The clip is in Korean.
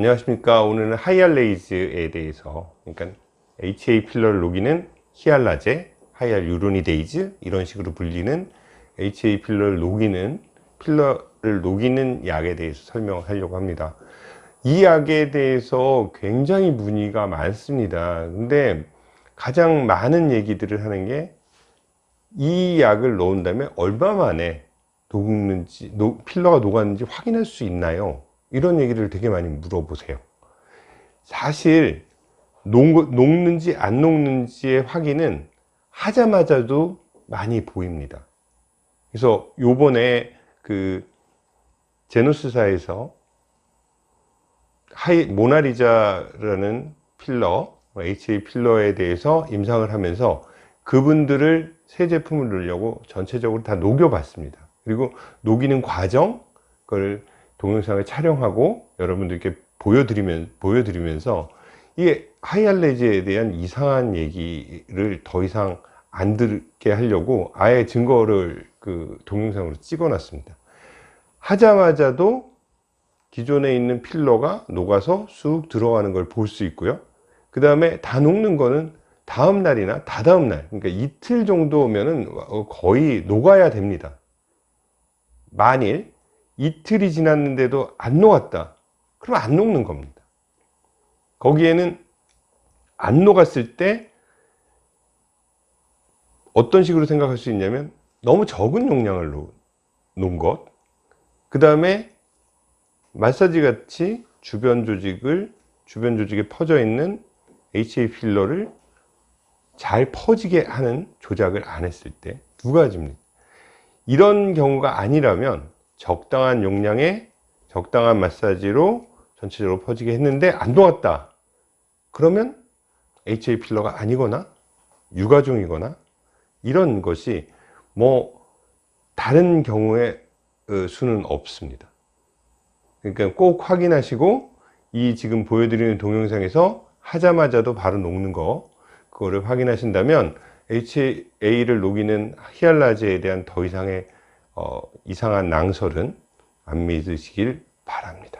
안녕하십니까. 오늘은 hyalase에 대해서 그러니까 HA 필러를 녹이는 히알라제, hyaluronidase 이런 식으로 불리는 HA 필러를 녹이는 필러를 녹이는 약에 대해서 설명을 하려고 합니다. 이 약에 대해서 굉장히 문의가 많습니다. 근데 가장 많은 얘기들을 하는 게 이 약을 넣은 다음에 얼마 만에 녹는지 필러가 녹았는지 확인할 수 있나요 이런 얘기를 되게 많이 물어보세요. 사실 녹, 녹는지 안 녹는지의 확인은 하자마자도 많이 보입니다. 그래서 요번에 그 제노스사에서 하이 모나리자라는 필러 HA 필러에 대해서 임상을 하면서 그분들을 새 제품을 넣으려고 전체적으로 다 녹여 봤습니다. 그리고 녹이는 과정 그걸 동영상을 촬영하고 여러분들께 보여드리면, 보여드리면서 이게 하이알레즈에 대한 이상한 얘기를 더 이상 안 듣게 하려고 아예 증거를 그 동영상으로 찍어 놨습니다. 하자마자도 기존에 있는 필러가 녹아서 쑥 들어가는 걸 볼 수 있고요. 그 다음에 다 녹는 거는 다음 날이나 다다음 날 그러니까 이틀 정도 면은 거의 녹아야 됩니다. 만일 이틀이 지났는데도 안 녹았다. 그럼 안 녹는 겁니다. 거기에는 안 녹았을 때 어떤 식으로 생각할 수 있냐면 너무 적은 용량을 놓은 것, 그 다음에 마사지 같이 주변 조직을 주변 조직에 퍼져 있는 HA 필러를 잘 퍼지게 하는 조작을 안 했을 때 두 가지입니다. 이런 경우가 아니라면 적당한 용량의 적당한 마사지로 전체적으로 퍼지게 했는데 안 녹았다. 그러면 HA 필러가 아니거나 유가종이거나 이런 것이 뭐 다른 경우의 어, 수는 없습니다 그러니까 꼭 확인하시고 이 지금 보여드리는 동영상에서 하자마자도 바로 녹는 거 그거를 확인하신다면 HA를 녹이는 히알라제에 대한 더 이상의 어, 이상한 낭설은 안 믿으시길 바랍니다